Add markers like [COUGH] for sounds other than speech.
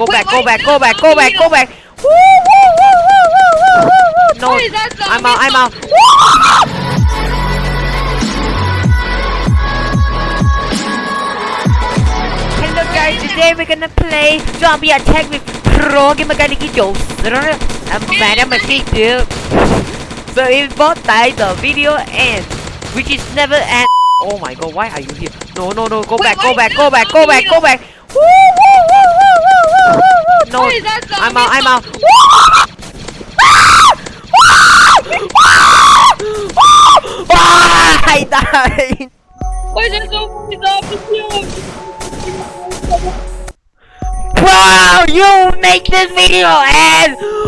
go Wait, back, is back, go back, go back, go back. No, I'm out, I'm out. Hello guys, today we're gonna play Zombie Attack with Pro Gamer Guy Nicky Joker and Madam Machine Dude. So if both die, the video ends, which is never end. Oh my god, why are you here? No, no, no, go back, go back, go back, go back, go back. Woo, woo, woo. No, Why is that I'm zombie out, I'm out. song? [LAUGHS] Ah, I died. Why is that zombie zombie Bro, you make this video end. Whoa.